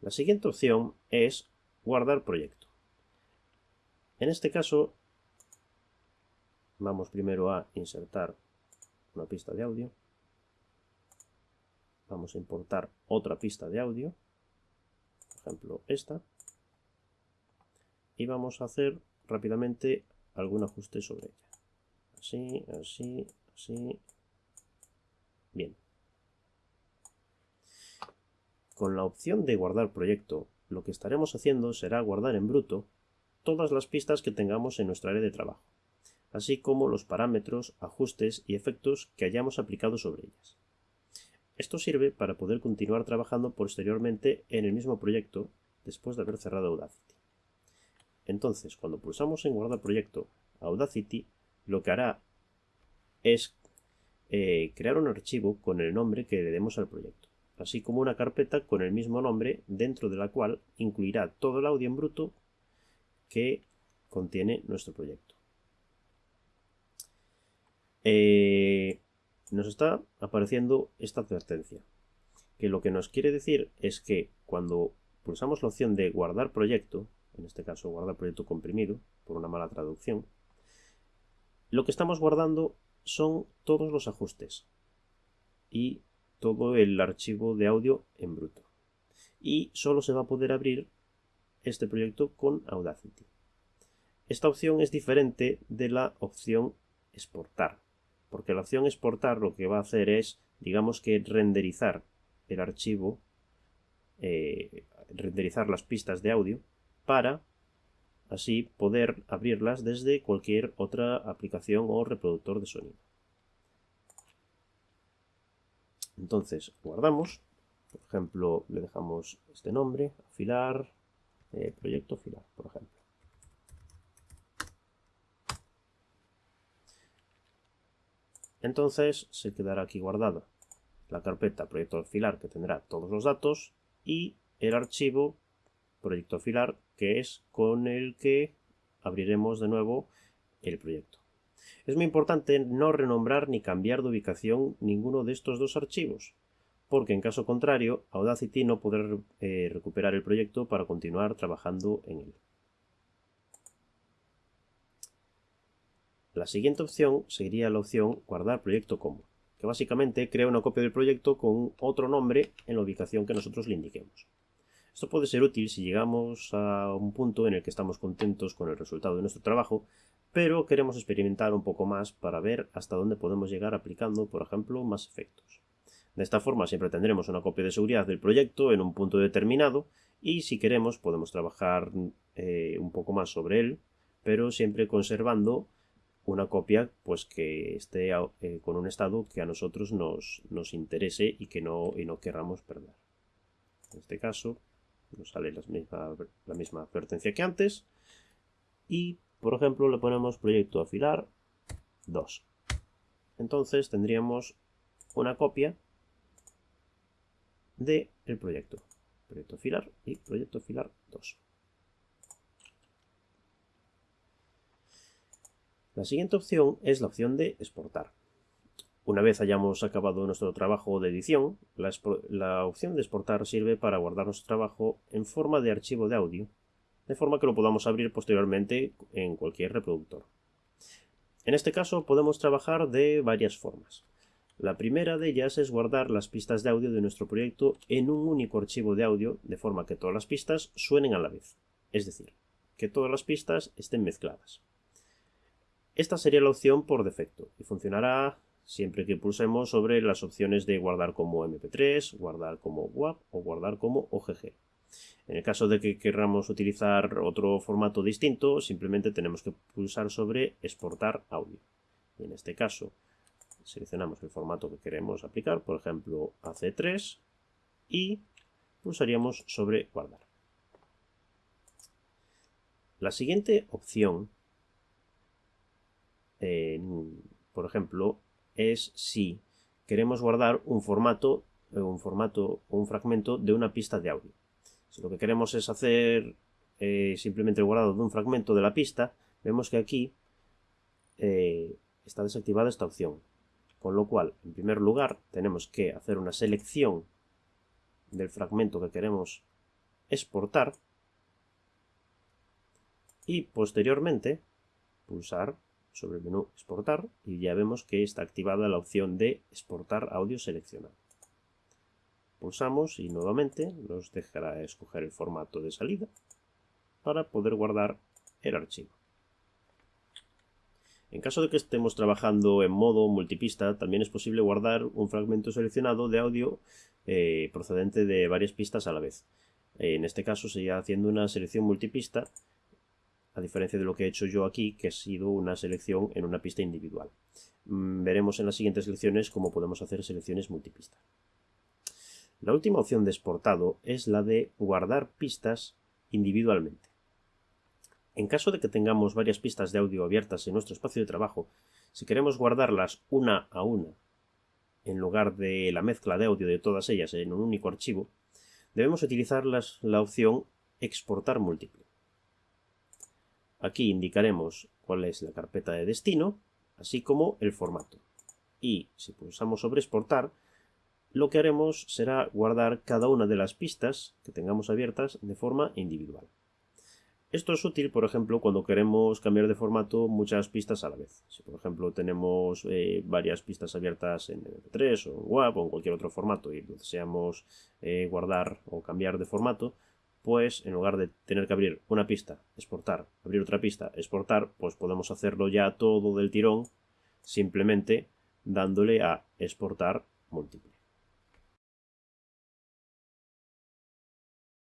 La siguiente opción es guardar proyecto. En este caso, vamos primero a insertar una pista de audio. Vamos a importar otra pista de audio, por ejemplo esta. Y vamos a hacer rápidamente algún ajuste sobre ella. Así, así, así. Bien. Con la opción de guardar proyecto, lo que estaremos haciendo será guardar en bruto todas las pistas que tengamos en nuestra área de trabajo, así como los parámetros, ajustes y efectos que hayamos aplicado sobre ellas. Esto sirve para poder continuar trabajando posteriormente en el mismo proyecto después de haber cerrado Audacity. Entonces, cuando pulsamos en guardar proyecto Audacity, lo que hará es eh, crear un archivo con el nombre que le demos al proyecto, así como una carpeta con el mismo nombre dentro de la cual incluirá todo el audio en bruto que contiene nuestro proyecto. Eh, nos está apareciendo esta advertencia, que lo que nos quiere decir es que cuando pulsamos la opción de guardar proyecto, en este caso guardar proyecto comprimido, por una mala traducción, lo que estamos guardando son todos los ajustes y todo el archivo de audio en bruto. Y solo se va a poder abrir este proyecto con Audacity. Esta opción es diferente de la opción exportar, porque la opción exportar lo que va a hacer es, digamos que renderizar el archivo, eh, renderizar las pistas de audio para así poder abrirlas desde cualquier otra aplicación o reproductor de sonido. Entonces guardamos, por ejemplo le dejamos este nombre, afilar, eh, proyecto afilar, por ejemplo. Entonces se quedará aquí guardada la carpeta proyecto afilar que tendrá todos los datos y el archivo proyecto afilar que es con el que abriremos de nuevo el proyecto. Es muy importante no renombrar ni cambiar de ubicación ninguno de estos dos archivos, porque en caso contrario Audacity no podrá eh, recuperar el proyecto para continuar trabajando en él. La siguiente opción sería la opción guardar proyecto como, que básicamente crea una copia del proyecto con otro nombre en la ubicación que nosotros le indiquemos. Esto puede ser útil si llegamos a un punto en el que estamos contentos con el resultado de nuestro trabajo, pero queremos experimentar un poco más para ver hasta dónde podemos llegar aplicando, por ejemplo, más efectos. De esta forma siempre tendremos una copia de seguridad del proyecto en un punto determinado y si queremos podemos trabajar eh, un poco más sobre él, pero siempre conservando una copia pues que esté eh, con un estado que a nosotros nos, nos interese y que no, y no querramos perder. En este caso nos sale la misma, la misma advertencia que antes. Y, por ejemplo, le ponemos proyecto afilar 2. Entonces tendríamos una copia del el proyecto. Proyecto afilar y proyecto afilar 2. La siguiente opción es la opción de exportar. Una vez hayamos acabado nuestro trabajo de edición, la, opción de exportar sirve para guardar nuestro trabajo en forma de archivo de audio, de forma que lo podamos abrir posteriormente en cualquier reproductor. En este caso podemos trabajar de varias formas. La primera de ellas es guardar las pistas de audio de nuestro proyecto en un único archivo de audio, de forma que todas las pistas suenen a la vez, es decir, que todas las pistas estén mezcladas. Esta sería la opción por defecto y funcionará siempre que pulsemos sobre las opciones de guardar como mp3, guardar como WAV o guardar como OGG. En el caso de que queramos utilizar otro formato distinto, simplemente tenemos que pulsar sobre exportar audio. en este caso seleccionamos el formato que queremos aplicar, por ejemplo AC3, y pulsaríamos sobre guardar. La siguiente opción, por ejemplo, es si queremos guardar un formato, eh, un formato un fragmento de una pista de audio. Si lo que queremos es hacer eh, simplemente el guardado de un fragmento de la pista, vemos que aquí eh, está desactivada esta opción. Con lo cual, en primer lugar, tenemos que hacer una selección del fragmento que queremos exportar y posteriormente pulsar sobre el menú exportar y ya vemos que está activada la opción de exportar audio seleccionado. Pulsamos y nuevamente nos dejará escoger el formato de salida para poder guardar el archivo. En caso de que estemos trabajando en modo multipista, también es posible guardar un fragmento seleccionado de audio eh, procedente de varias pistas a la vez. En este caso sería haciendo una selección multipista, a diferencia de lo que he hecho yo aquí, que ha sido una selección en una pista individual. Mm, veremos en las siguientes lecciones cómo podemos hacer selecciones multipista. La última opción de exportado es la de guardar pistas individualmente. En caso de que tengamos varias pistas de audio abiertas en nuestro espacio de trabajo, si queremos guardarlas una a una, en lugar de la mezcla de audio de todas ellas en un único archivo, debemos utilizar la opción exportar múltiple. Aquí indicaremos cuál es la carpeta de destino, así como el formato. Y si pulsamos sobre exportar, lo que haremos será guardar cada una de las pistas que tengamos abiertas de forma individual. Esto es útil, por ejemplo, cuando queremos cambiar de formato muchas pistas a la vez. Si, por ejemplo, tenemos eh, varias pistas abiertas en MP3 o en WAP o en cualquier otro formato y deseamos eh, guardar o cambiar de formato, pues en lugar de tener que abrir una pista, exportar, abrir otra pista, exportar, pues podemos hacerlo ya todo del tirón simplemente dándole a exportar múltiple.